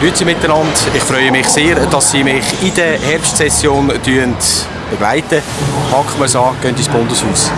Grüezi miteinander. Ich freue mich sehr, dass Sie mich in der Herbstsession begleiten. Packen wir es an, gehen ins Bundeshaus.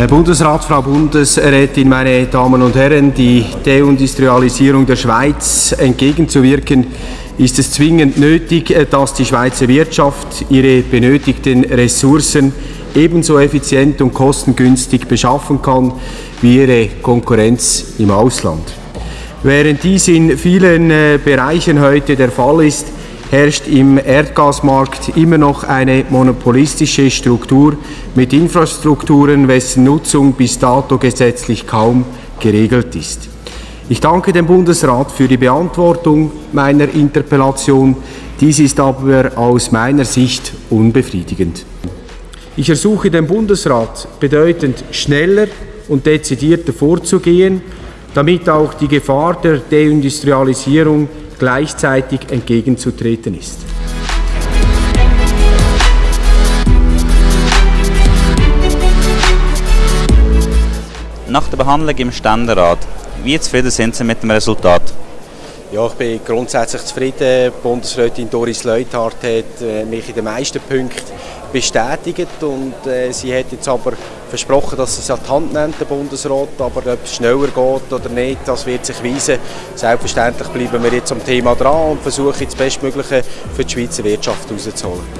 Herr Bundesrat, Frau Bundesrätin, meine Damen und Herren, die Deindustrialisierung der Schweiz entgegenzuwirken, ist es zwingend nötig, dass die Schweizer Wirtschaft ihre benötigten Ressourcen ebenso effizient und kostengünstig beschaffen kann wie ihre Konkurrenz im Ausland. Während dies in vielen äh, Bereichen heute der Fall ist, herrscht im Erdgasmarkt immer noch eine monopolistische Struktur mit Infrastrukturen, wessen Nutzung bis dato gesetzlich kaum geregelt ist. Ich danke dem Bundesrat für die Beantwortung meiner Interpellation. Dies ist aber aus meiner Sicht unbefriedigend. Ich ersuche den Bundesrat bedeutend schneller und dezidierter vorzugehen, damit auch die Gefahr der Deindustrialisierung gleichzeitig entgegenzutreten ist. Nach der Behandlung im Ständerat, wie zufrieden sind Sie mit dem Resultat? Ja, ich bin grundsätzlich zufrieden. Bundesrätin Doris Leuthard hat äh, mich in den meisten Punkten bestätigt und äh, sie hat jetzt aber versprochen, dass es an die Hand nimmt, der Bundesrat, aber ob es schneller geht oder nicht, das wird sich weisen. Selbstverständlich bleiben wir jetzt am Thema dran und versuchen das Bestmögliche für die Schweizer Wirtschaft herauszuholen.